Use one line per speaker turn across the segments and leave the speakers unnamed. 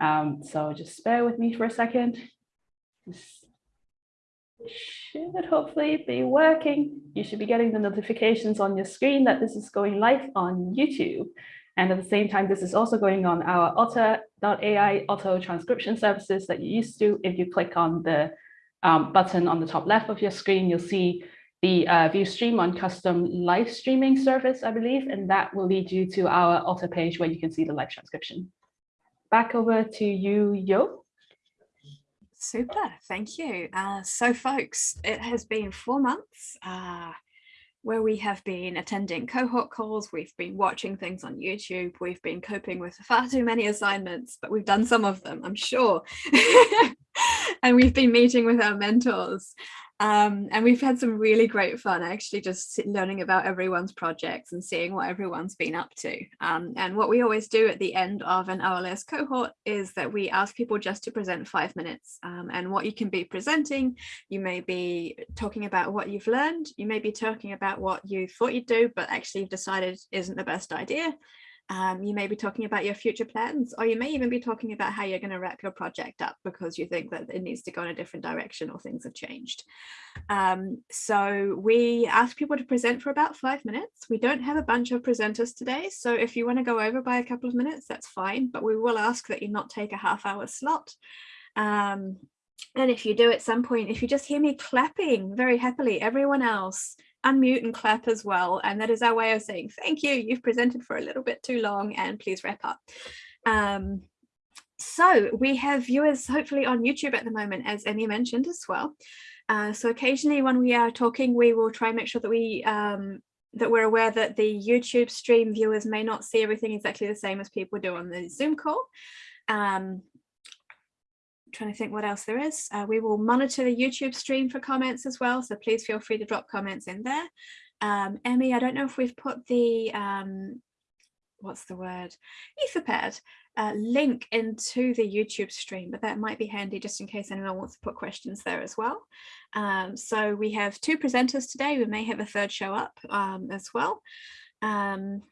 Um, so just bear with me for a second. This should hopefully be working. You should be getting the notifications on your screen that this is going live on YouTube. And at the same time, this is also going on our otter.ai auto transcription services that you used to. If you click on the um, button on the top left of your screen, you'll see the uh, view stream on custom live streaming service, I believe, and that will lead you to our Otter page where you can see the live transcription. Back over to you, Yo.
Super, thank you. Uh, so folks, it has been four months uh, where we have been attending cohort calls, we've been watching things on YouTube, we've been coping with far too many assignments, but we've done some of them, I'm sure. and we've been meeting with our mentors. Um, and we've had some really great fun actually just learning about everyone's projects and seeing what everyone's been up to. Um, and what we always do at the end of an OLS cohort is that we ask people just to present five minutes um, and what you can be presenting. You may be talking about what you've learned. You may be talking about what you thought you'd do, but actually you've decided isn't the best idea. Um, you may be talking about your future plans, or you may even be talking about how you're going to wrap your project up because you think that it needs to go in a different direction or things have changed. Um, so we ask people to present for about five minutes. We don't have a bunch of presenters today, so if you want to go over by a couple of minutes, that's fine, but we will ask that you not take a half hour slot. Um, and if you do at some point, if you just hear me clapping very happily, everyone else unmute and clap as well. And that is our way of saying, thank you, you've presented for a little bit too long and please wrap up. Um, so we have viewers hopefully on YouTube at the moment, as Emmy mentioned as well. Uh, so occasionally when we are talking, we will try and make sure that we um, that we're aware that the YouTube stream viewers may not see everything exactly the same as people do on the Zoom call. Um, trying to think what else there is. Uh, we will monitor the YouTube stream for comments as well, so please feel free to drop comments in there. Um, Emmy, I don't know if we've put the, um, what's the word, Etherpad uh, link into the YouTube stream, but that might be handy just in case anyone wants to put questions there as well. Um, so we have two presenters today, we may have a third show up um, as well. Um,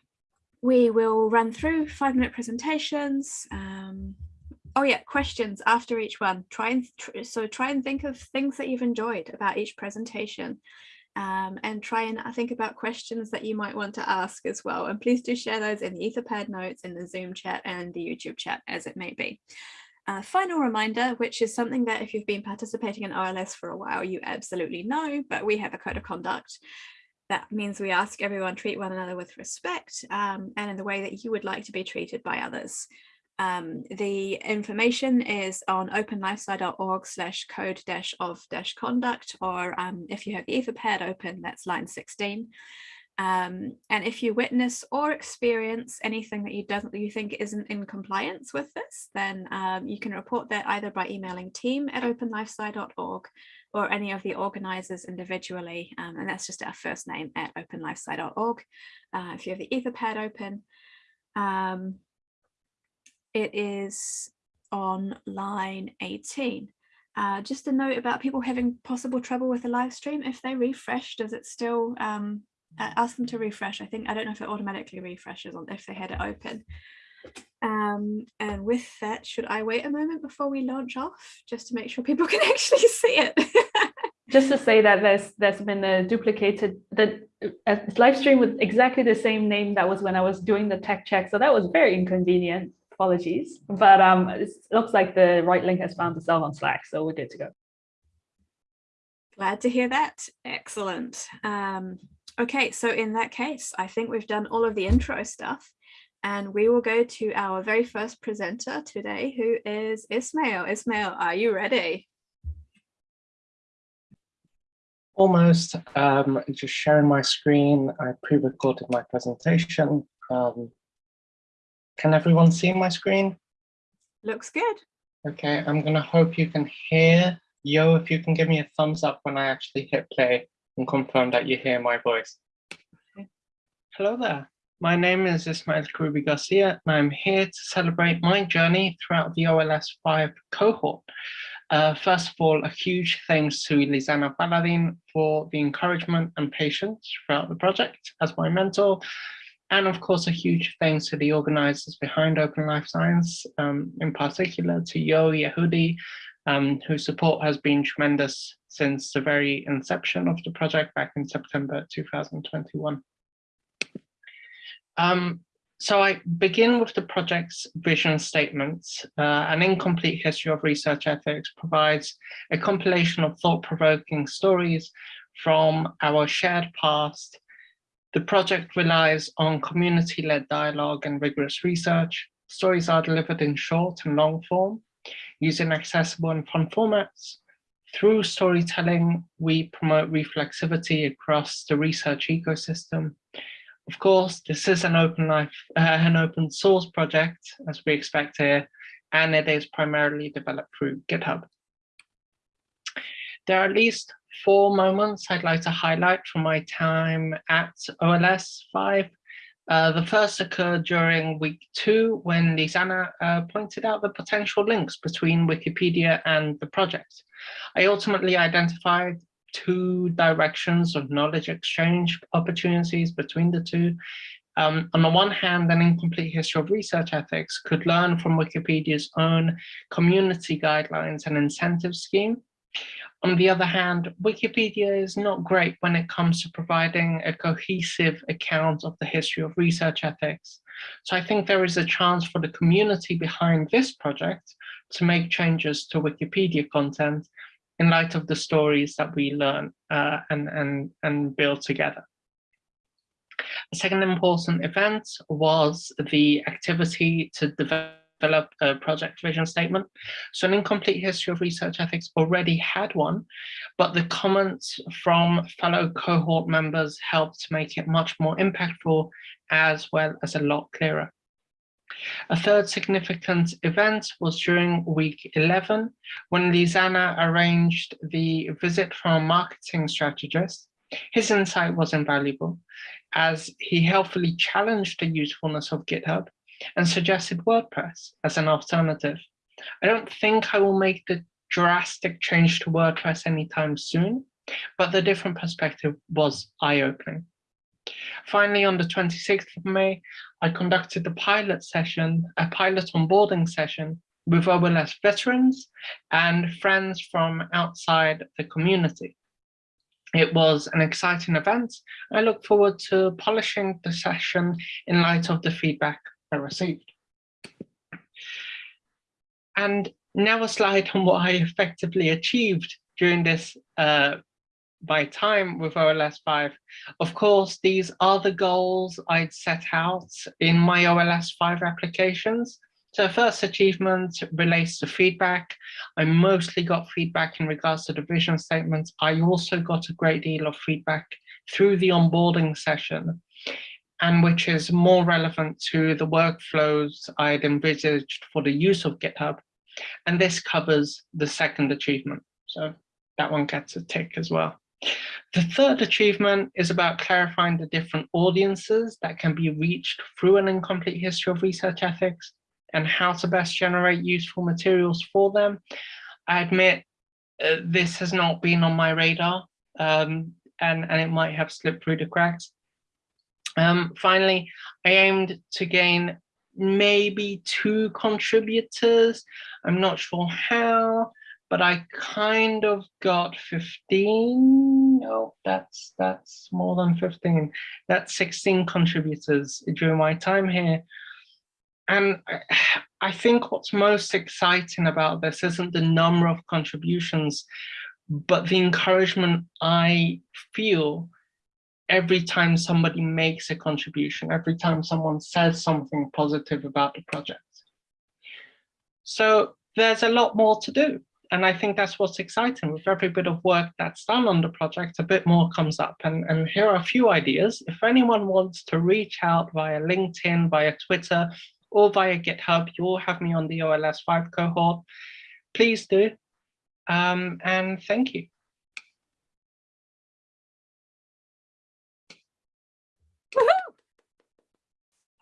we will run through five minute presentations. Oh yeah questions after each one try and so try and think of things that you've enjoyed about each presentation um, and try and uh, think about questions that you might want to ask as well and please do share those in the etherpad notes in the zoom chat and the youtube chat as it may be uh, final reminder, which is something that if you've been participating in OLS for a while, you absolutely know, but we have a code of conduct. That means we ask everyone treat one another with respect um, and in the way that you would like to be treated by others. Um, the information is on openlifesci.org slash code dash of dash conduct, or um, if you have the Etherpad open, that's line 16. Um, and if you witness or experience anything that you doesn't you think isn't in compliance with this, then um, you can report that either by emailing team at openlifesci.org or any of the organizers individually. Um, and that's just our first name at openlifesci.org. Uh, if you have the Etherpad open, um, it is on line 18. Uh, just a note about people having possible trouble with the live stream. If they refresh, does it still um, ask them to refresh? I think I don't know if it automatically refreshes on if they had it open. Um, and with that, should I wait a moment before we launch off just to make sure people can actually see it?
just to say that there's there's been a duplicated the live stream with exactly the same name that was when I was doing the tech check. So that was very inconvenient apologies, but um, it looks like the right link has found itself on Slack, so we're good to go.
Glad to hear that. Excellent. Um, okay, so in that case, I think we've done all of the intro stuff and we will go to our very first presenter today, who is Ismael. Ismael, are you ready?
Almost. Um, just sharing my screen. I pre-recorded my presentation. Um, can everyone see my screen?
Looks good.
Okay, I'm gonna hope you can hear. Yo, if you can give me a thumbs up when I actually hit play and confirm that you hear my voice. Okay. Hello there. My name is Ismael Kherroubi Garcia, and I'm here to celebrate my journey throughout the OLS 5 cohort. Uh, first of all, a huge thanks to Lizana Paladin for the encouragement and patience throughout the project as my mentor, And of course, a huge thanks to the organizers behind Open Life Science, um, in particular to Yo Yehudi, um, whose support has been tremendous since the very inception of the project back in September 2021. Um, so I begin with the project's vision statement. Uh, an incomplete history of research ethics provides a compilation of thought-provoking stories from our shared past. The project relies on community-led dialogue and rigorous research. Stories are delivered in short and long form, using accessible and fun formats. Through storytelling, we promote reflexivity across the research ecosystem. Of course, this is an open life, uh, an open source project, as we expect here, and it is primarily developed through GitHub. There are at least four moments I'd like to highlight from my time at OLS 5. Uh, the first occurred during week two when Lizana uh, pointed out the potential links between Wikipedia and the project. I ultimately identified two directions of knowledge exchange opportunities between the two. Um, on the one hand, an incomplete history of research ethics could learn from Wikipedia's own community guidelines and incentive scheme. On the other hand, Wikipedia is not great when it comes to providing a cohesive account of the history of research ethics. So I think there is a chance for the community behind this project to make changes to Wikipedia content in light of the stories that we learn uh, and, and, and build together. The second important event was the activity to develop a project vision statement. So an incomplete history of research ethics already had one, but the comments from fellow cohort members helped make it much more impactful as well as a lot clearer. A third significant event was during week 11 when Lizana arranged the visit from a marketing strategist. His insight was invaluable as he helpfully challenged the usefulness of GitHub and suggested WordPress as an alternative. I don't think I will make the drastic change to WordPress anytime soon, but the different perspective was eye-opening. Finally, on the 26th of May, I conducted the pilot session, a pilot onboarding session with OLS veterans and friends from outside the community. It was an exciting event. I look forward to polishing the session in light of the feedback Received. And now a slide on what I effectively achieved during this uh, by time with OLS 5. Of course, these are the goals I'd set out in my OLS 5 applications. So first achievement relates to feedback. I mostly got feedback in regards to the vision statements. I also got a great deal of feedback through the onboarding session and which is more relevant to the workflows I'd envisaged for the use of GitHub. And this covers the second achievement. So that one gets a tick as well. The third achievement is about clarifying the different audiences that can be reached through an incomplete history of research ethics and how to best generate useful materials for them. I admit uh, this has not been on my radar um, and, and it might have slipped through the cracks. Um, finally, I aimed to gain maybe two contributors. I'm not sure how, but I kind of got 15. Oh, that's that's more than 15. That's 16 contributors during my time here. And I think what's most exciting about this isn't the number of contributions, but the encouragement I feel every time somebody makes a contribution, every time someone says something positive about the project. So there's a lot more to do. And I think that's what's exciting. With every bit of work that's done on the project, a bit more comes up. And, and here are a few ideas. If anyone wants to reach out via LinkedIn, via Twitter, or via GitHub, you all have me on the OLS 5 cohort. Please do. Um, and thank you.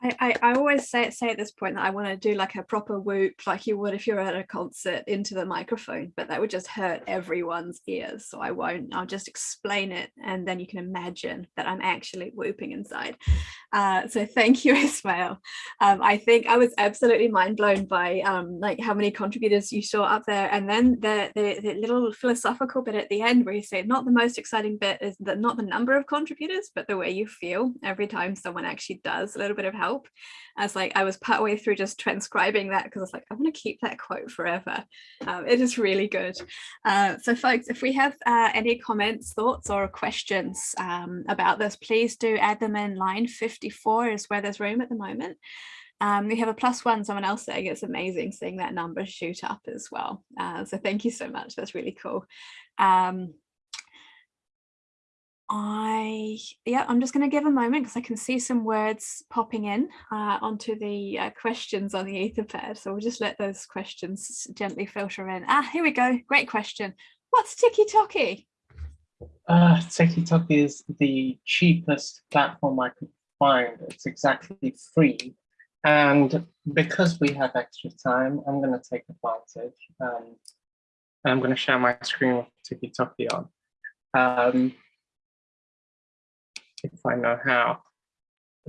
I, I, always say say at this point that I want to do like a proper whoop like you would if you're at a concert into the microphone, but that would just hurt everyone's ears. So I won't. I'll just explain it and then you can imagine that I'm actually whooping inside. Uh, so thank you, Ismael. Um, I think I was absolutely mind blown by um, like how many contributors you saw up there. And then the, the, the little philosophical bit at the end where you say not the most exciting bit is that not the number of contributors, but the way you feel every time someone actually does a little bit of help help. I was like, I was partway through just transcribing that because I was like, I want to keep that quote forever. Um, it is really good. Uh, so folks, if we have uh, any comments, thoughts or questions um, about this, please do add them in line 54 is where there's room at the moment. Um, we have a plus one, someone else saying it's amazing seeing that number shoot up as well. Uh, so thank you so much. That's really cool. Um, I, yeah, I'm just going to give a moment because I can see some words popping in uh, onto the uh, questions on the Etherpad. So we'll just let those questions gently filter in. Ah, here we go. Great question. What's Tiki
Uh, Tiki-Toki is the cheapest platform I could find. It's exactly free. And because we have extra time, I'm going to take advantage. Um, I'm going to share my screen with Tiki-Toki on. Um, if I know how.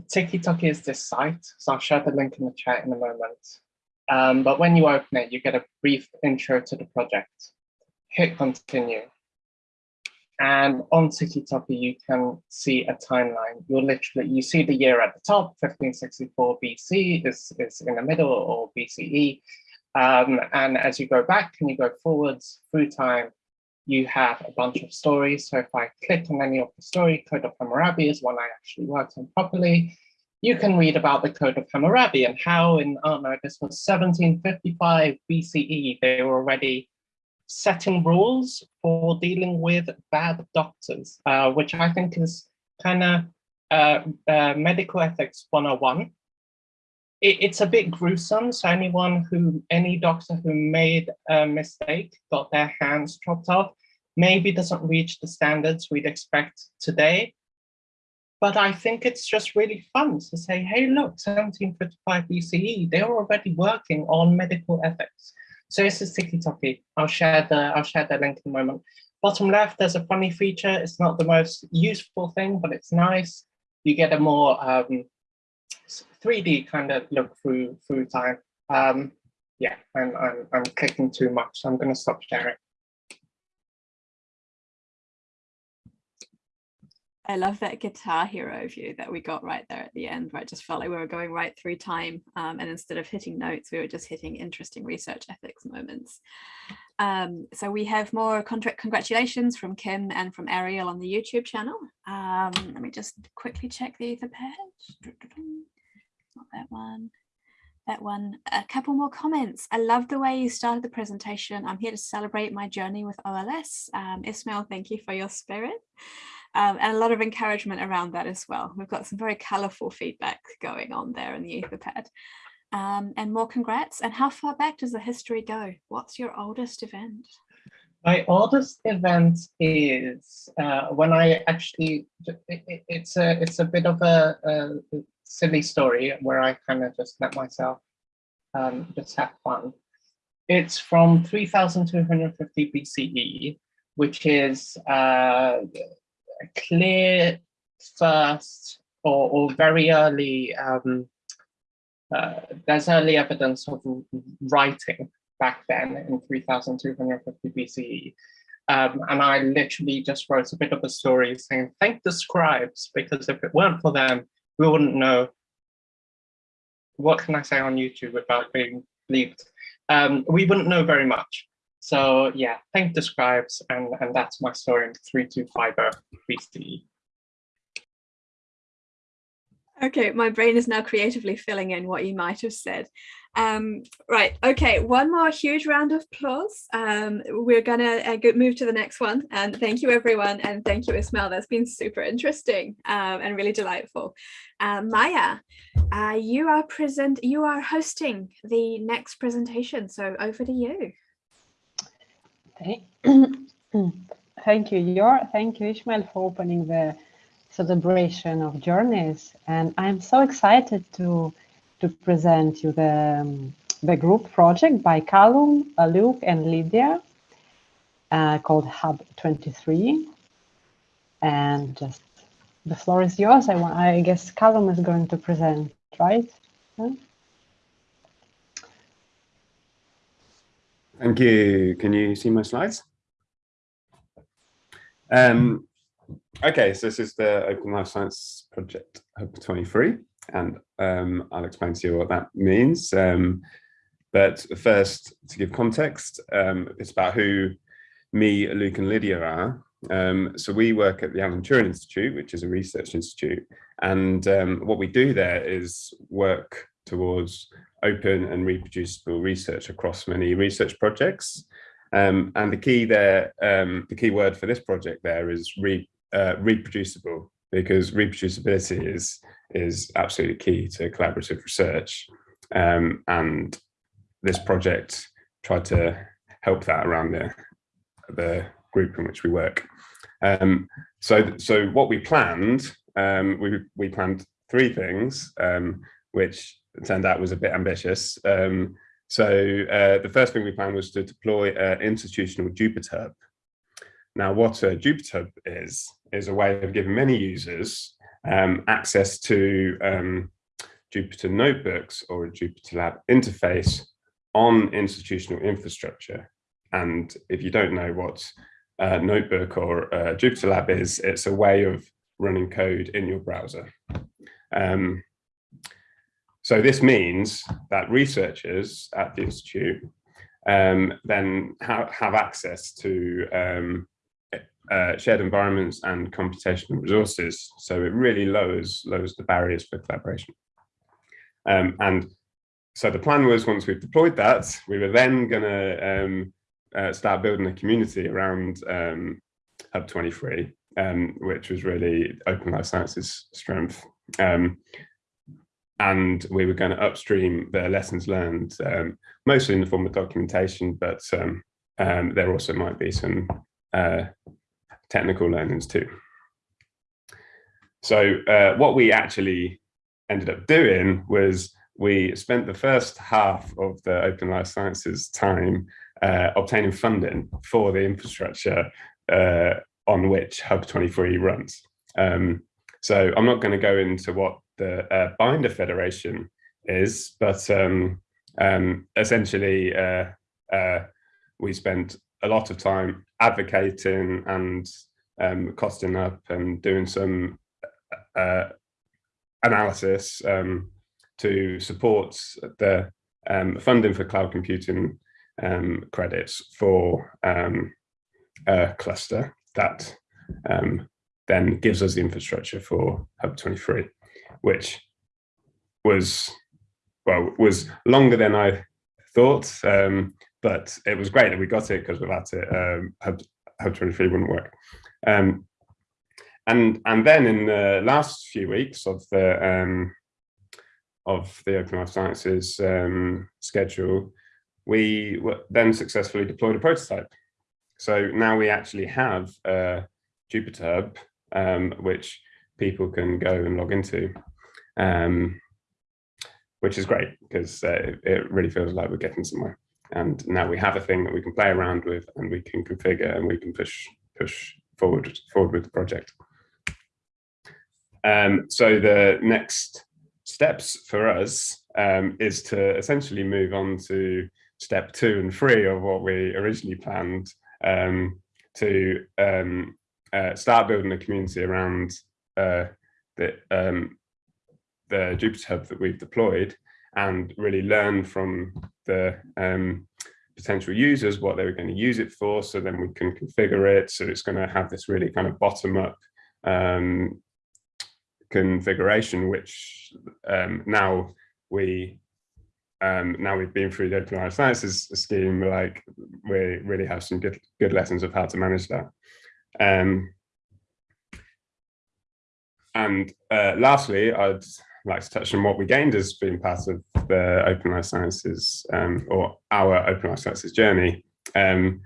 Tiki-Toki is this site, so I'll share the link in the chat in a moment. Um, but when you open it, you get a brief intro to the project. Hit continue. And on Tiki-Toki, you can see a timeline. You'll literally, you see the year at the top, 1564 BC is, is in the middle or BCE. Um, and as you go back and you go forwards through time, you have a bunch of stories. So if I click on any of the story, Code of Hammurabi is one I actually worked on properly. You can read about the Code of Hammurabi and how in, oh no, this was 1755 BCE, they were already setting rules for dealing with bad doctors, uh, which I think is kind of uh, uh, medical ethics 101 it, it's a bit gruesome. So anyone who, any doctor who made a mistake, got their hands chopped off, maybe doesn't reach the standards we'd expect today. But I think it's just really fun to say, hey, look, 1755 BCE, they were already working on medical ethics. So this is Tiki I'll share the I'll share the link in a moment. Bottom left, there's a funny feature. It's not the most useful thing, but it's nice. You get a more um, 3D kind of look through through time. Um, yeah, I'm, I'm, I'm clicking too much, so I'm going to stop sharing.
I love that guitar hero view that we got right there at the end, where it just felt like we were going right through time. Um, and instead of hitting notes, we were just hitting interesting research ethics moments. Um, so we have more contract congratulations from Kim and from Ariel on the YouTube channel. Um, let me just quickly check the ether page not that one. That one. A couple more comments. I love the way you started the presentation. I'm here to celebrate my journey with ols um, ismael thank you for your spirit. Um, and a lot of encouragement around that as well. We've got some very colorful feedback going on there in the etherpad. Um, and more congrats. And how far back does the history go? What's your oldest event
my oldest event is uh, when I actually, it, it's a it's a bit of a, a silly story where I kind of just let myself um, just have fun. It's from 3250 BCE, which is uh, a clear first or, or very early, um, uh, there's early evidence of writing back then in 3250 BCE. Um, and I literally just wrote a bit of a story saying, thank the scribes, because if it weren't for them, we wouldn't know what can I say on YouTube without being bleeped. Um, we wouldn't know very much. So yeah, thank the scribes, and, and that's my story in 3250 BCE.
Okay, my brain is now creatively filling in what you might have said. Um, right, okay, one more huge round of applause. Um, we're gonna uh, move to the next one. And thank you everyone, and thank you Ismael, that's been super interesting um, and really delightful. Uh, Maya, uh, you are present, you are hosting the next presentation, so over to you.
Thank you, Yor. Thank you, Ishmael, for opening the celebration of journeys. And I'm so excited to, to present you the, um, the group project by Callum, Luke, and Lydia uh, called Hub 23. And just the floor is yours. I, want, I guess Callum is going to present, right? Yeah.
Thank you. Can you see my slides? Um, okay, so this is the Open Life Science Project Hub 23, and um, I'll explain to you what that means. Um, but first, to give context, um, it's about who me, Luke and Lydia are. Um, so we work at the Alan Turing Institute, which is a research institute. And um, what we do there is work towards open and reproducible research across many research projects. Um, and the key there, the key word for this project there is re, uh, reproducible, because reproducibility is, is absolutely key to collaborative research. Um, and this project tried to help that around the, the group in which we work. Um, so, so what we planned, um, we, we planned three things, um, which turned out was a bit ambitious. Um, so uh, the first thing we planned was to deploy an institutional Jupyter. Now, what a Jupyter is, is a way of giving many users um, access to um, Jupyter notebooks or a Jupyter Lab interface on institutional infrastructure. And if you don't know what a notebook or a Jupyter Lab is, it's a way of running code in your browser. Um, so this means that researchers at the Institute um, then ha have access to um, uh, shared environments and computational resources. So it really lowers, lowers the barriers for collaboration. Um, and so the plan was once we've deployed that, we were then going to um, uh, start building a community around um, Hub 23, um, which was really Open Life Sciences strength. Um, and we were going to upstream the lessons learned, um, mostly in the form of documentation, but there also might be some uh, technical learnings too. So uh, what we actually ended up doing was we spent the first half of the Open Life Sciences time uh, obtaining funding for the infrastructure uh, on which Hub 23 runs. Um, so I'm not going to go into what the uh, Binder Federation is, but um, um, essentially uh, uh, we spent a lot of time advocating and um, costing up and doing some uh, analysis um, to support the um, funding for cloud computing um, credits for a cluster that then gives us the infrastructure for Hub 23 which was, well, was longer than I thought, um, but it was great that we got it because without it, um, Hub, Hub 23 wouldn't work. Um, and and then in the last few weeks of the um, of the Open Life Sciences um, schedule, we then successfully deployed a prototype. So now we actually have a Jupyter Hub, um, which people can go and log into um, which is great because uh, it really feels like we're getting somewhere. And now we have a thing that we can play around with and we can configure and we can push push forward forward with the project. Um, so the next steps for us um, is to essentially move on to step two and three of what we originally planned um, to um, uh, start building a community around uh, the, um, the Jupyter Hub that we've deployed and really learn from the um, potential users what they were going to use it for. So then we can configure it. So it's going to have this really kind of bottom up um, configuration, which um, now we um, now we've been through the Open Life Sciences scheme, like we really have some good good lessons of how to manage that. Um, and uh, lastly, I'd like to touch on what we gained as being part of the Open Life Sciences um, or our Open Life Sciences journey. Um,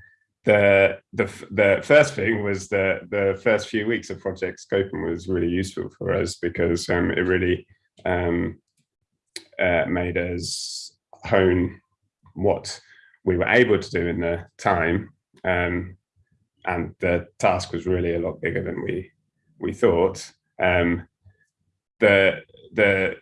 the the the first thing was the the first few weeks of Project Scoping was really useful for us because um, it really um, uh, made us hone what we were able to do in the time, um, and the task was really a lot bigger than we we thought. Um, the the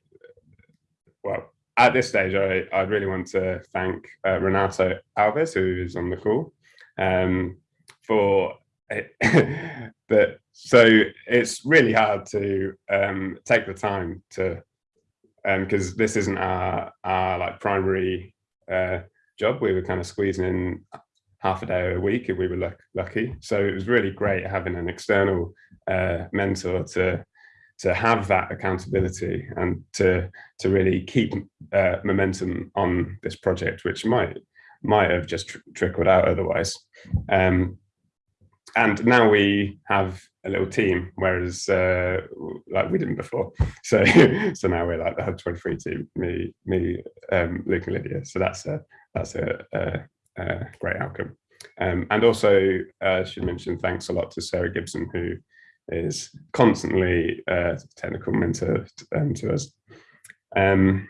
well at this stage, I I really want to thank uh, Renato Alves, who is on the call, um, for that. So it's really hard to um, take the time to because um, this isn't our our like primary uh, job. We were kind of squeezing in half a day a week if we were luck, lucky. So it was really great having an external uh, mentor to to have that accountability and to to really keep uh, momentum on this project, which might might have just tr trickled out otherwise. Um, and now we have a little team, whereas uh, like we didn't before. So so now we're like the Hub 23 team, me, me, um, Luke and Lydia. So that's a that's a, a, a great outcome. Um, and also, uh, should mention thanks a lot to Sarah Gibson, who is constantly a technical mentor um, to us. Um,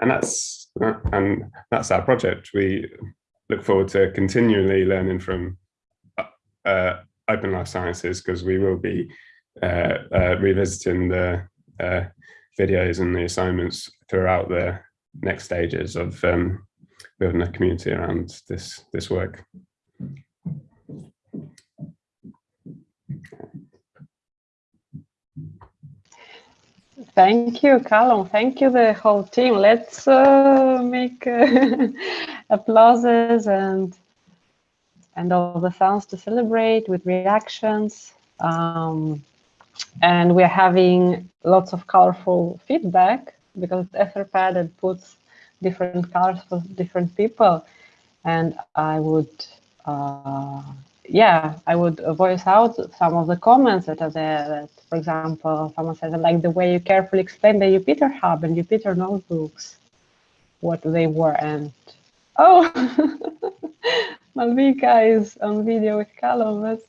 and that's and that's our project. We look forward to continually learning from uh, Open Life Sciences because we will be uh, uh, revisiting the uh, videos and the assignments throughout the next stages of um, building a community around this this work.
Thank you, Callum. Thank you, the whole team. Let's uh, make uh, applauses and and all the sounds to celebrate with reactions. Um, and we're having lots of colorful feedback because Etherpad puts different colors for different people. And I would uh, yeah, I would voice out some of the comments that are there. That, for example, someone says, I like the way you carefully explain the Jupyter Hub and Jupyter notebooks, what they were. And oh, Malvika is on video with Callum. That's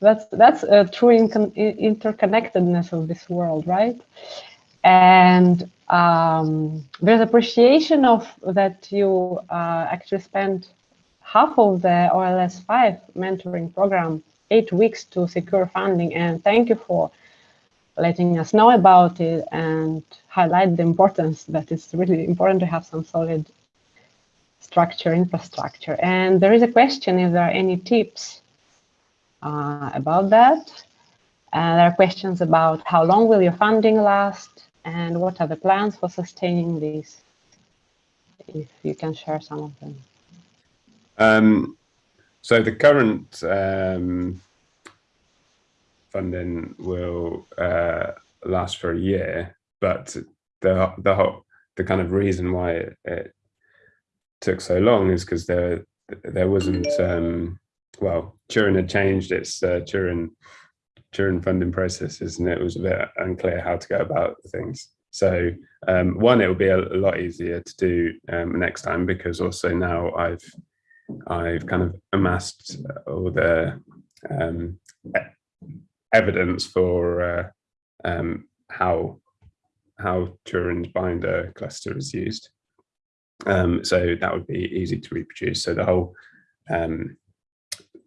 that's that's a true interconnectedness of this world, right? And um, there's appreciation of that you uh, actually spend half of the OLS 5 mentoring program, eight weeks to secure funding. And thank you for letting us know about it and highlight the importance that it's really important to have some solid structure, infrastructure. And there is a question if there are any tips uh, about that. And there are questions about how long will your funding last and what are the plans for sustaining this? If you can share some of them.
Um, so the current um, funding will uh, last for a year, but the the whole the kind of reason why it, it took so long is because there there wasn't um, well Turing had changed its uh, Turing Turing funding processes and it was a bit unclear how to go about things. So um, one, it will be a, a, lot easier to do um, next time because also now I've I've kind of amassed all the um, evidence for uh, um, how how Turing's binder cluster is used. Um, so that would be easy to reproduce. So the whole um,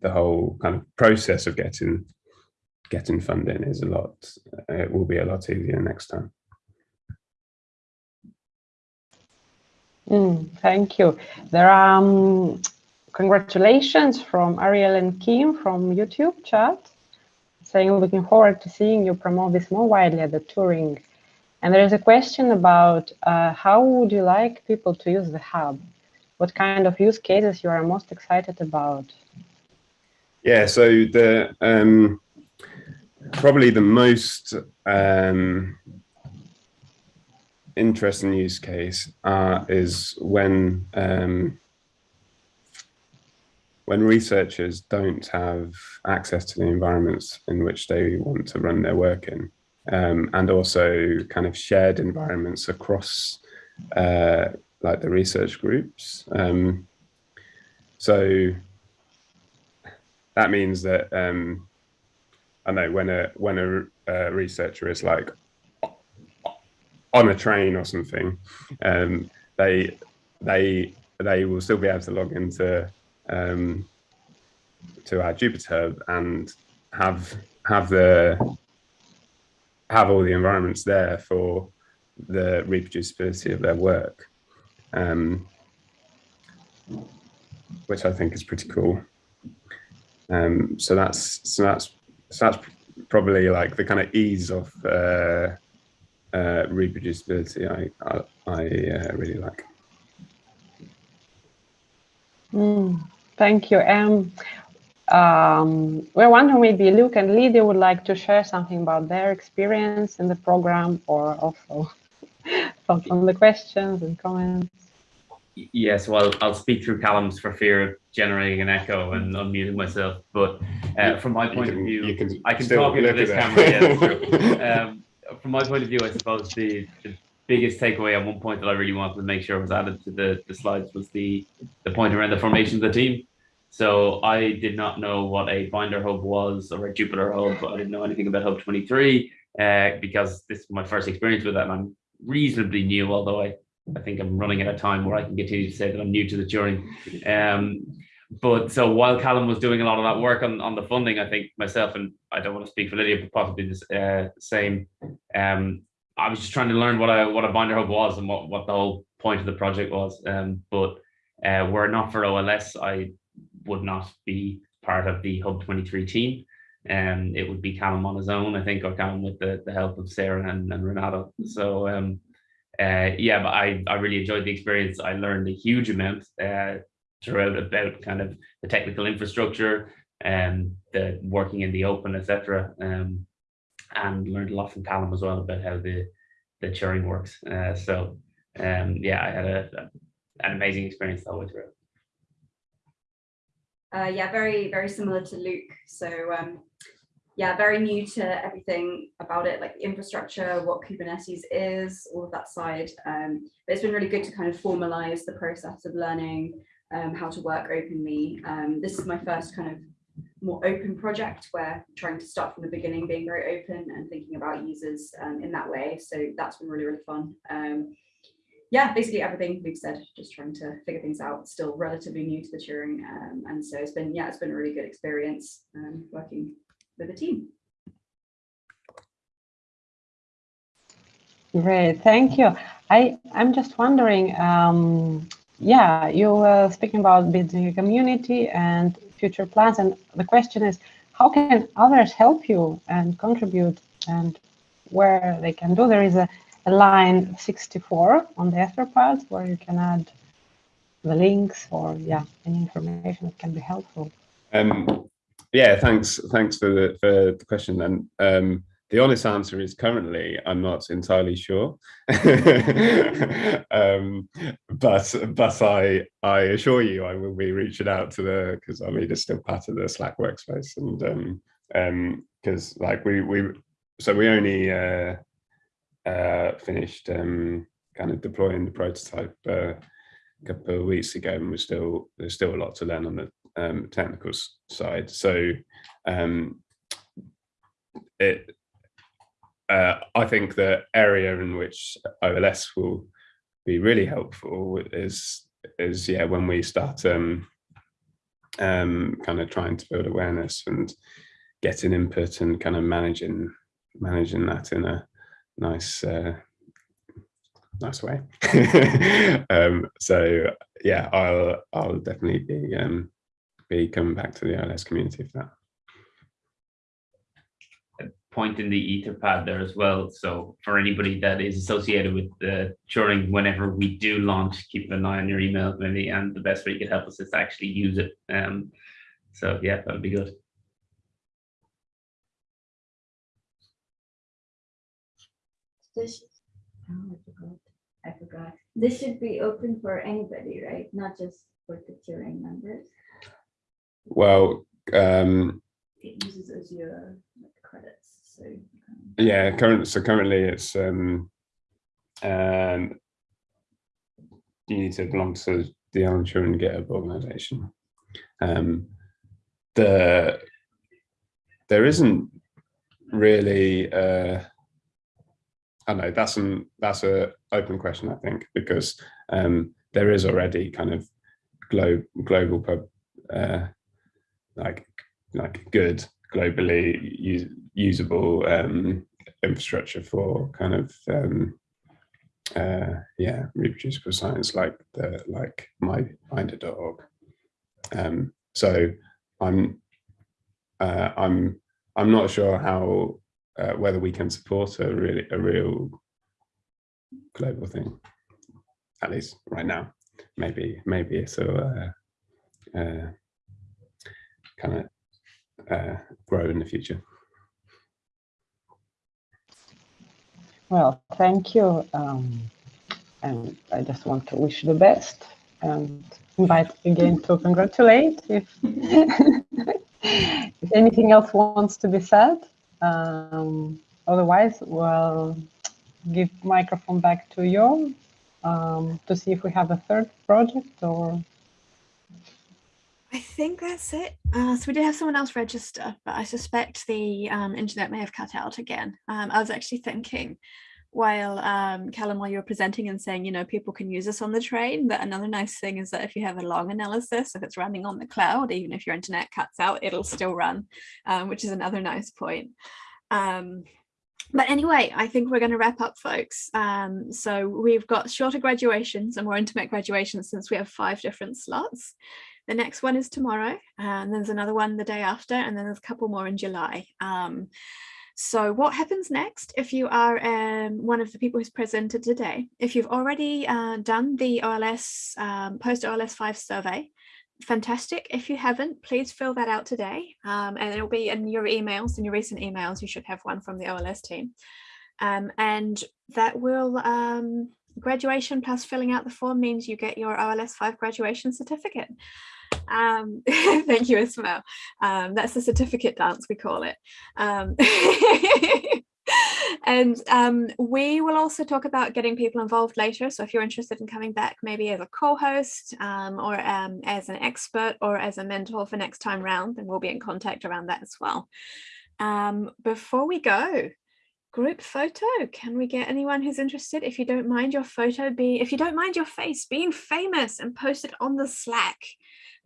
the whole kind of process of getting getting funding is a lot. It will be a lot easier next time.
Mm, thank you. There are um, congratulations from Ariel and Kim from YouTube chat, saying looking forward to seeing you promote this more widely at the Turing. And there is a question about uh, how would you like people to use the hub? What kind of use cases you are most excited about?
Yeah, so the um, probably the most um, interesting use case uh, is when um, when researchers don't have access to the environments in which they want to run their work in, um, and also kind of shared environments across uh, like the research groups. Um, so that means that um, I know when a when a, uh researcher is like on a train or something, um, they they they will still be able to log into um, to our Jupyter and have have the have all the environments there for the reproducibility of their work, um, which I think is pretty cool. Um, so that's so that's so that's probably like the kind of ease of uh, uh, reproducibility I I, I uh, really like.
Mm, thank you. Um, um, we're wondering maybe Luke and Lydia would like to share something about their experience in the program or also thoughts on the questions and comments.
Yes, well, I'll speak through Callum's for fear of generating an echo and unmuting myself. But uh, from my
You
point of view,
can
I can talk into this camera.
it.
Yeah. Um, from my point of view, I suppose the, the biggest takeaway and one point that I really wanted to make sure was added to the, the slides was the, the point around the formation of the team. So I did not know what a binder hub was or a Jupyter hub, but I didn't know anything about Hub 23 uh, because this is my first experience with that. And I'm reasonably new, although I, I think I'm running at a time where I can continue to say that I'm new to the Turing. Um, but so while Callum was doing a lot of that work on, on the funding, I think myself and I don't want to speak for Lydia, but possibly the uh, same. Um, I was just trying to learn what a what a binder hub was and what, what the whole point of the project was. Um, but uh, were it not for OLS, I would not be part of the Hub 23 team. Um, it would be Callum on his own, I think, or Callum with the, the help of Sarah and, and Renato. So um, uh, yeah, but I, I really enjoyed the experience. I learned a huge amount uh, throughout about kind of the technical infrastructure and the working in the open, etc. Um, and learned a lot from Callum as well about how the the Turing works. Uh, so um, yeah, I had a, a- an amazing experience that way through.
Uh, yeah, very, very similar to Luke. So um, yeah, very new to everything about it, like infrastructure, what Kubernetes is, all of that side. Um, but it's been really good to kind of formalize the process of learning um, how to work openly. Um, this is my first kind of more open project where trying to start from the beginning, being very open and thinking about users um, in that way. So that's been really, really fun. Um, yeah, basically everything we've said, just trying to figure things out, still relatively new to the Turing. Um, and so it's been, yeah, it's been a really good experience um, working with the team.
Great, thank you. I, I'm just wondering, um, yeah, you were speaking about building a community and future plans, and the question is, how can others help you and contribute and where they can do? There is a, a line 64 on the Etherpad where you can add the links or, yeah, any information that can be helpful.
Um, yeah, thanks. Thanks for the for the question. And um, the honest answer is currently I'm not entirely sure, um, but but I I assure you I will be reaching out to the because I mean it's still part of the Slack workspace and um um because like we we so we only uh, uh, finished um, kind of deploying the prototype uh, a couple of weeks ago and we're still there's still a lot to learn on the um, technical side. So um, it, uh, I think the area in which OLS will be really helpful is is yeah when we start um, um, kind of trying to build awareness and getting input and kind of managing managing that in a nice uh, nice way. um, so yeah, I'll I'll definitely be um, be coming back to the OLS community for that.
Point in the etherpad there as well. So for anybody that is associated with the Turing, whenever we do launch, keep an eye on your email maybe, and the best way you could help us is to actually use it. Um, so yeah, that would be good.
This, oh, I forgot, I forgot. This should be open for anybody, right? Not just for the Turing members.
Well, um,
It uses Azure like, credits, so. can-
yeah, current so currently it's um, um, you need to belong to the Alan Turing GitHub organization. Um, the there isn't really uh, I don't know that's an that's a open question I think because um, there is already kind of glo global pub uh, like like good globally use, usable um, infrastructure for kind of um, uh, yeah reproducible science like the like my binder.org. Um, so I'm uh, I'm I'm not sure how uh, whether we can support a really a real global thing at least right now maybe maybe it'll uh, uh, kind of uh, grow in the future
Well, thank you. Um, and I just want to wish the best and invite again to congratulate if, if anything else wants to be said. Um, otherwise, we'll give microphone back to you um, to see if we have a third project or
I think that's it. Uh, so we did have someone else register, but I suspect the um, internet may have cut out again. Um, I was actually thinking while um, Callum, while you were presenting and saying, you know, people can use this on the train, that another nice thing is that if you have a long analysis, if it's running on the cloud, even if your internet cuts out, it'll still run, um, which is another nice point. Um, but anyway, I think we're going to wrap up, folks. Um, so we've got shorter graduations and more intimate graduations since we have five different slots. The next one is tomorrow, and there's another one the day after, and then there's a couple more in July. Um, so what happens next if you are um, one of the people who's presented today? If you've already uh, done the OLS um, post OLS 5 survey, fantastic. If you haven't, please fill that out today. Um, and it'll be in your emails, in your recent emails, you should have one from the OLS team. Um, and that will, um, graduation plus filling out the form means you get your OLS 5 graduation certificate. Um, thank you, Ismael. Um, that's the certificate dance, we call it. Um, and um, we will also talk about getting people involved later. So if you're interested in coming back, maybe as a co-host um, or um, as an expert or as a mentor for next time round, then we'll be in contact around that as well. Um, before we go, group photo. Can we get anyone who's interested? If you don't mind your photo be, if you don't mind your face being famous and post it on the Slack,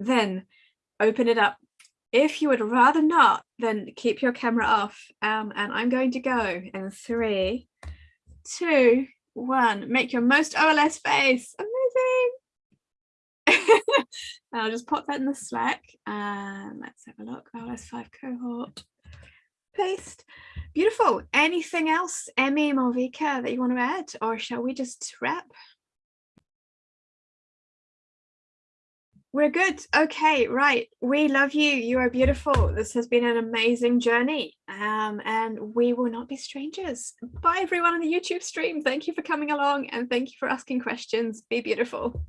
then open it up. If you would rather not, then keep your camera off. Um, and I'm going to go in three, two, one. Make your most OLS face. Amazing. I'll just pop that in the Slack. And let's have a look. OLS 5 cohort. Paste. Beautiful. Anything else, Emmy, Malvika, that you want to add? Or shall we just wrap? We're good. Okay, right. We love you. You are beautiful. This has been an amazing journey. Um, and we will not be strangers. Bye everyone on the YouTube stream. Thank you for coming along and thank you for asking questions. Be beautiful.